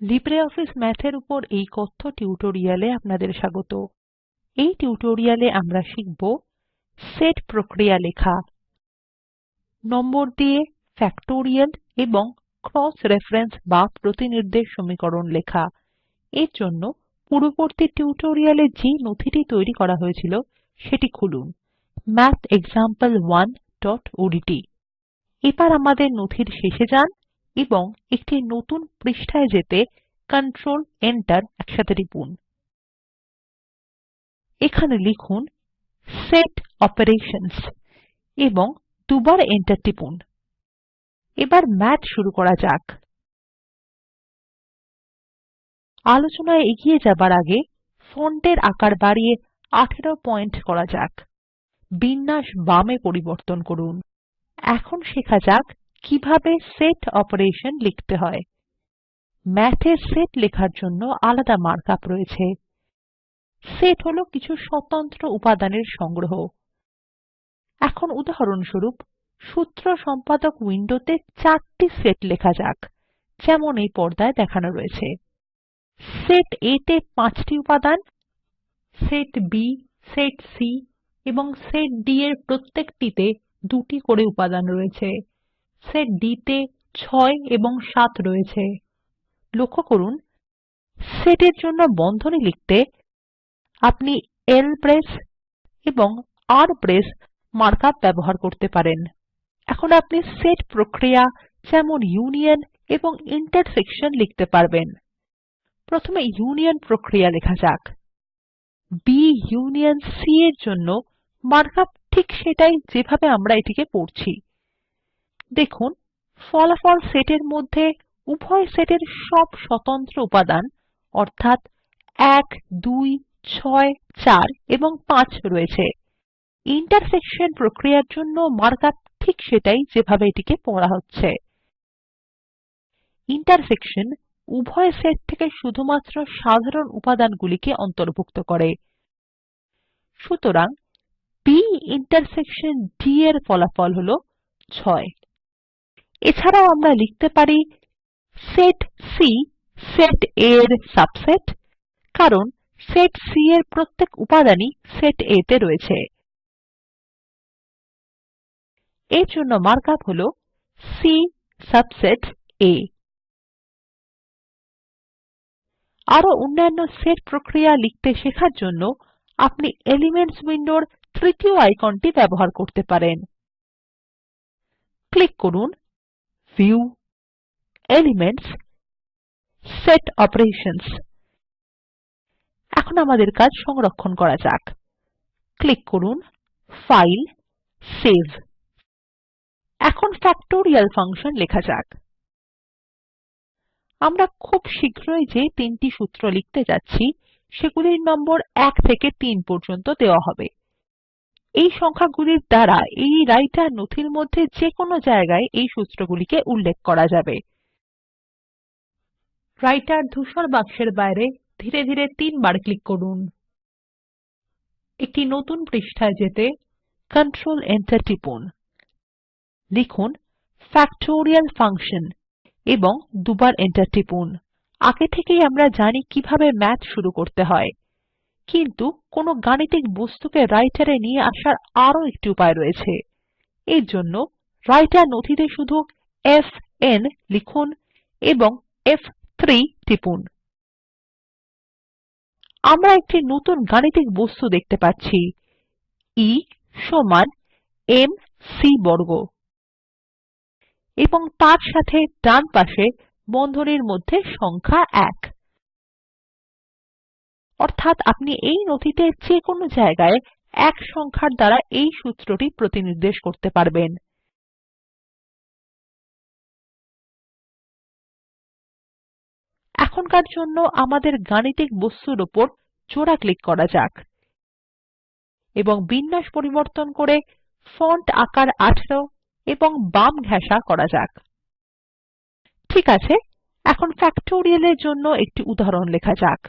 LibreOffice Math এর উপর এই কথ্য টিউটোরিয়ালে আপনাদের স্বাগত। এই টিউটোরিয়ালে আমরা শিখব সেট প্রক্রিয়া লেখা, নম্বর দিয়ে ফ্যাক্টোরিয়াল এবং ক্রস রেফারেন্স বা প্রতিনির্দেশ সমীকরণ লেখা। এর জন্য পূর্ববর্তী টিউটোরিয়ালে যে নথিটি তৈরি করা হয়েছিল সেটি খুলুন mathexample1ওডিটি এবার আমাদের নথির শেষে যান। এবং একটি নতুন পৃষ্ঠায় যেতে কন্ট্রোল Enter একসাথে টিপুন। এখানে লিখুন সেট অপারেশনস এবং দুবার Enter টিপুন। এবার ম্যাথ শুরু করা যাক। আলোচনায় এগিয়ে যাবার আগে ফন্টের আকার বাড়িয়ে 18 পয়েন্ট করা যাক। বিন্যাস বামে পরিবর্তন করুন। এখন শেখা যাক কীভাবে সেট অপারেশন লিখতে হয়? এ সেট লেখার জন্য আলাদা মার্ক আপ রয়েছে। সেট হলো কিছু স্বতন্ত্র উপাদানের সংগ্রহ। এখন উদাহরণস্বরূপ, সূত্র সম্পাদক উইন্ডোতে চারটি সেট লেখা যাক, যেমন এই পর্দায় দেখানো রয়েছে। সেট A তে পাঁচটি উপাদান সেট B সেট C এবং সেট D এর প্রত্যেকটিতে দুটি করে উপাদান রয়েছে। সেট D তে 6 এবং 7 রয়েছে। লক্ষ্য করুন, সেট এর জন্য বন্ধনী লিখতে আপনি L প্রেস এবং R প্রেস মার্কআপ ব্যবহার করতে পারেন। এখন আপনি সেট প্রক্রিয়া যেমন ইউনিয়ন এবং ইন্টারসেকশন লিখতে পারবেন। প্রথমে ইউনিয়ন প্রক্রিয়া লেখা যাক। B ইউনিয়ন C এর জন্য মার্কআপ ঠিক সেটাই যেভাবে আমরা এটিকে পড়ছি। দেখুন, ফলাফল সেটের মধ্যে উভয় সেটের সব স্বতন্ত্র উপাদান, অর্থাৎ 1 2 6 4 এবং 5 রয়েছে। ইন্টারসেকশন প্রক্রিয়ার জন্য মার্ক আপ ঠিক সেটাই যেভাবে এটিকে পড়া হচ্ছে। ইন্টারসেকশন উভয় সেট থেকে শুধুমাত্র সাধারণ উপাদানগুলিকে অন্তর্ভুক্ত করে। সুতরাং B ইন্টারসেকশন D এর ফলাফল হলো 6 এছাড়াও আমরা লিখতে পারি সেট C সেট A এর সাবসেট কারণ সেট C এর প্রত্যেক উপাদানই সেট A তে রয়েছে। এর জন্য মার্ক আপ হলো C সাবসেট A আরও অন্যান্য সেট প্রক্রিয়া লিখতে শেখার জন্য আপনি এলিমেন্টস উইন্ডোর তৃতীয় আইকনটি ব্যবহার করতে পারেন। ক্লিক করুন ভিউ এলিমেন্টস সেট অপারেশনস এখন আমাদের কাজ সংরক্ষণ করা যাক। ক্লিক করুন ফাইল সেভ এখন ফ্যাক্টোরিয়াল ফাংশন লেখা যাক। আমরা খুব শীঘ্রই যে তিনটি সূত্র লিখতে যাচ্ছি, সেগুলির নম্বর 1 থেকে 3 পর্যন্ত দেওয়া হবে। এই সংখ্যাগুলির দ্বারা এই রাইটার নথির মধ্যে যে কোনো জায়গায় এই সূত্রগুলিকে উল্লেখ করা যাবে। রাইটার ধূসর বাক্সের বাইরে ধীরে ধীরে তিনবার ক্লিক করুন। একটি নতুন পৃষ্ঠায় যেতে কন্ট্রোল এন্টার টিপুন। লিখুন ফ্যাক্টোরিয়াল ফাংশন এবং দুবার Enter টিপুন। আগে থেকেই আমরা জানি কীভাবে ম্যাথ শুরু করতে হয়। কিন্তু কোনো গাণিতিক বস্তুকে রাইটার নিয়ে আসার আরও একটি উপায় রয়েছে। এর জন্য রাইটার নথিতে শুধু এফএন লিখুন এবং ফ3 টিপুন। আমরা একটি নতুন গাণিতিক বস্তু দেখতে পাচ্ছি E সমান m c বর্গ। এবং তার সাথে ডান পাশে বন্ধনীর মধ্যে সংখ্যা 1 অর্থাৎ আপনি এই নথিতে যে কোনো জায়গায় এক সংখ্যার দ্বারা এই সূত্রটি প্রতিনির্দেশ করতে পারবেন। এখনকার জন্য আমাদের গাণিতিক বস্তুর উপর জোড়া ক্লিক করা যাক এবং বিন্যাস পরিবর্তন করে ফন্ট আকার 18 এবং বাম ঘেঁষা করা যাক। ঠিক আছে, এখন ফ্যাক্টোরিয়াল এর জন্য একটি উদাহরণ লেখা যাক।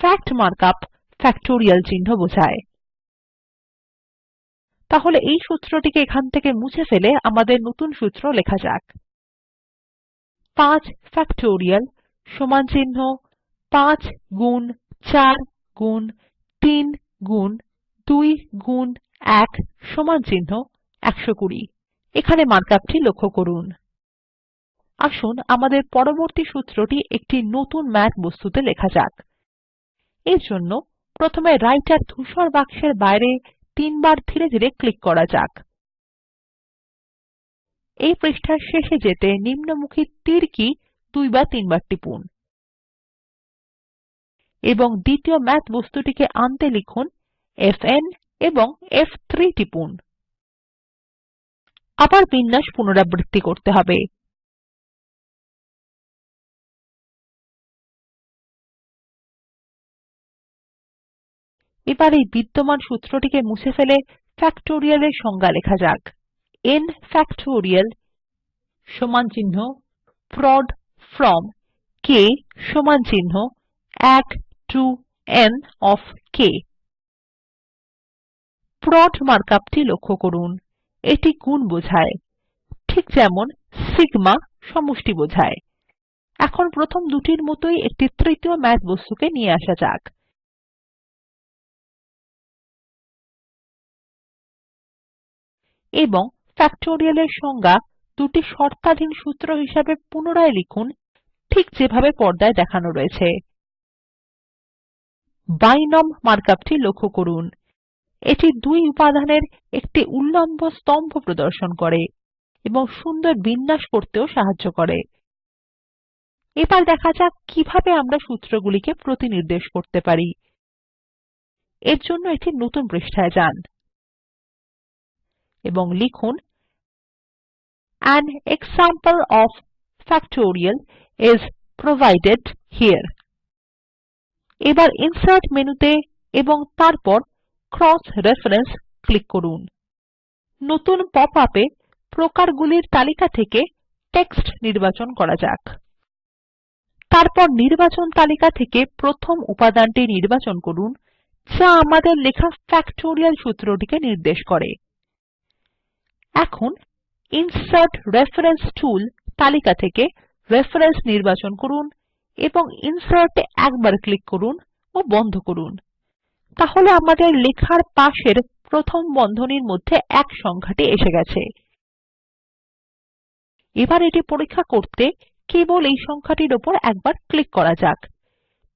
ফ্যাক্ট মার্ক আপ ফ্যাক্টোরিয়াল চিহ্ন বোঝায়। তাহলে এই সূত্রটিকে এখান থেকে মুছে ফেলে আমাদের নতুন সূত্র লেখা যাক। 5 ফ্যাক্টোরিয়াল সমান চিহ্ন 5 গুণ 4 গুণ 3 গুণ 2 গুণ 1 সমান চিহ্ন 120 এখানে মার্ক আপটি লক্ষ্য করুন। আসুন আমাদের পরবর্তী সূত্রটি একটি নতুন ম্যাথ বস্তুতে লেখা যাক। এর জন্য প্রথমে রাইটার ধূসর বাক্সের বাইরে তিনবার ধীরে ধীরে ক্লিক করা যাক। এই পৃষ্ঠার শেষে যেতে নিম্নমুখী তীর কি দুই বা তিনবার টিপুন এবং দ্বিতীয় ম্যাথ বস্তুটিকে আনতে লিখুন এফএন এবং ফ3 টিপুন। আবার বিন্যাস পুনরাবৃত্তি করতে হবে। এবার এই বিদ্যমান সূত্রটিকে মুছে ফেলে ফ্যাক্টোরিয়াল এর সংজ্ঞা লেখা যাক। n ফ্যাক্টোরিয়াল সমান চিহ্ন প্রদ ফ্রম k সমান চিহ্ন 1 to n ওএফ k প্রদ মার্কআপটি লক্ষ্য করুন, এটি গুণ বোঝায়, ঠিক যেমন সিগমা সমষ্টি বোঝায়। এখন প্রথম দুটির মতোই একটি তৃতীয় ম্যাথ বস্তুকে নিয়ে আসা যাক। এবং ফ্যাক্টোরিয়াল এর সংজ্ঞা দুটি শর্তাধীন সূত্র হিসাবে পুনরায় লিখুন, ঠিক যেভাবে পর্দায় দেখানো রয়েছে। বিনোম মার্ক আপটি লক্ষ্য করুন। এটি দুই উপাদানের একটি উল্লম্ব স্তম্ভ প্রদর্শন করে এবং সুন্দর বিন্যাস করতেও সাহায্য করে। এবার দেখা যাক কীভাবে আমরা সূত্রগুলিকে প্রতিনির্দেশ করতে পারি। এর জন্য একটি নতুন পৃষ্ঠায় যান। এবং লিখুন an example of factorial is provided here এবার ইনসার্ট মেনুতে এবং তারপর ক্রস রেফারেন্স ক্লিক করুন। নতুন পপ আপ প্রকারগুলির তালিকা থেকে টেক্সট নির্বাচন করা যাক। তারপর নির্বাচন তালিকা থেকে প্রথম উপাদানটি নির্বাচন করুন, যা আমাদের লেখা ফ্যাক্টোরিয়াল সূত্রটিকে নির্দেশ করে। এখন ইনসার্ট রেফারেন্স টুল তালিকা থেকে রেফারেন্স নির্বাচন করুন এবং ইনসার্ট এ একবার ক্লিক করুন ও বন্ধ করুন। তাহলে আমাদের লেখার পাশের প্রথম বন্ধনীর মধ্যে এক সংখ্যাটি এসে গেছে। এবার এটি পরীক্ষা করতে কেবল এই সংখ্যাটির উপর একবার ক্লিক করা যাক।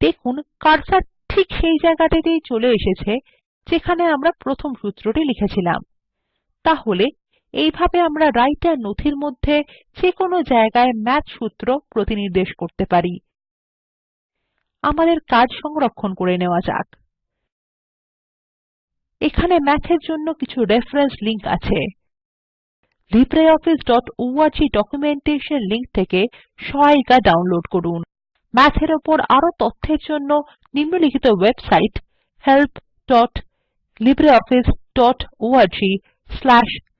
দেখুন কার্সার ঠিক সেই জায়গাটিতেই চলে এসেছে যেখানে আমরা প্রথম সূত্রটি লিখেছিলাম। তাহলে এইভাবে আমরা রাইটার নথির মধ্যে যেকোনো জায়গায় ম্যাথ সূত্র প্রতিনির্দেশ করতে পারি। আমাদের কাজ সংরক্ষণ করে নেওয়া যাক। এখানে এর জন্য কিছু রেফারেন্স লিংক আছে। libreofficeঅর্গ ডকুমেন্টেশন লিংক থেকে সহায়িকা ডাউনলোড করুন। এর উপর আরও তথ্যের জন্য নিম্নলিখিত ওয়েবসাইট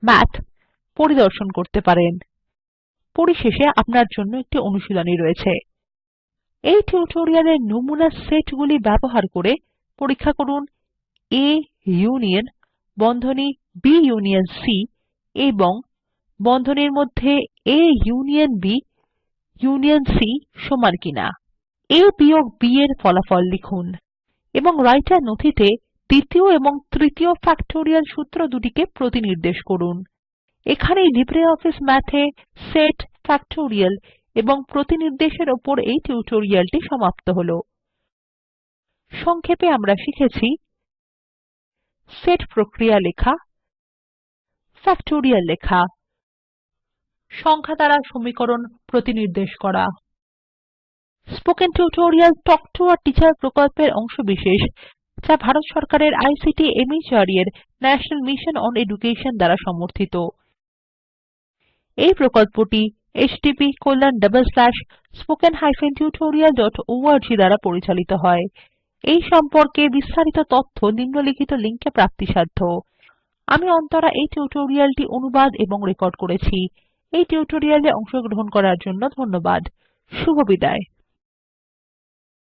helplibreofficeorgমাথ পরিদর্শন করতে পারেন। পরিশেষে আপনার জন্য একটি অনুশীলনী রয়েছে। এই টিউটোরিয়ালের নমুনা সেটগুলি ব্যবহার করে পরীক্ষা করুন A ইউনিয়ন বন্ধনী B ইউনিয়ন C এবং বন্ধনীর মধ্যে A union B union C সমান কিনা। A বিয়োগ B এর ফলাফল লিখুন এবং রাইটার নথিতে দ্বিতীয় এবং তৃতীয় ফ্যাক্টোরিয়াল সূত্র দুটিকে প্রতিনির্দেশ করুন। এখানেই লিব্রিঅফিস Math এ সেট ফ্যাক্টোরিয়াল এবং প্রতিনির্দেশের উপর এই টিউটোরিয়ালটি সমাপ্ত হলো। সংক্ষেপে আমরা শিখেছি সেট প্রক্রিয়া লেখা ফ্যাক্টোরিয়াল লেখা, সংখ্যা দ্বারা সমীকরণ প্রতিনির্দেশ করা। Spoken tutorial talk to a teacher প্রকল্পের অংশবিশেষ যা ভারত সরকারের আইসিটি মাহর্দ এর ন্যাশনাল মিশন অন এডুকেশন দ্বারা সমর্থিত। এই প্রকল্পটি httpspoken tutorialorg দ্বারা পরিচালিত হয়। এই সম্পর্কে বিস্তারিত তথ্য নিম্নলিখিত লিঙ্ক প্রাপ্তিসাধ্য। আমি অন্তরা এই টিউটোরিয়ালটি অনুবাদ এবং রেকর্ড করেছি। এই টিউটোরিয়ালে অংশগ্রহণ করার জন্য ধন্যবাদ। শুভবিদায়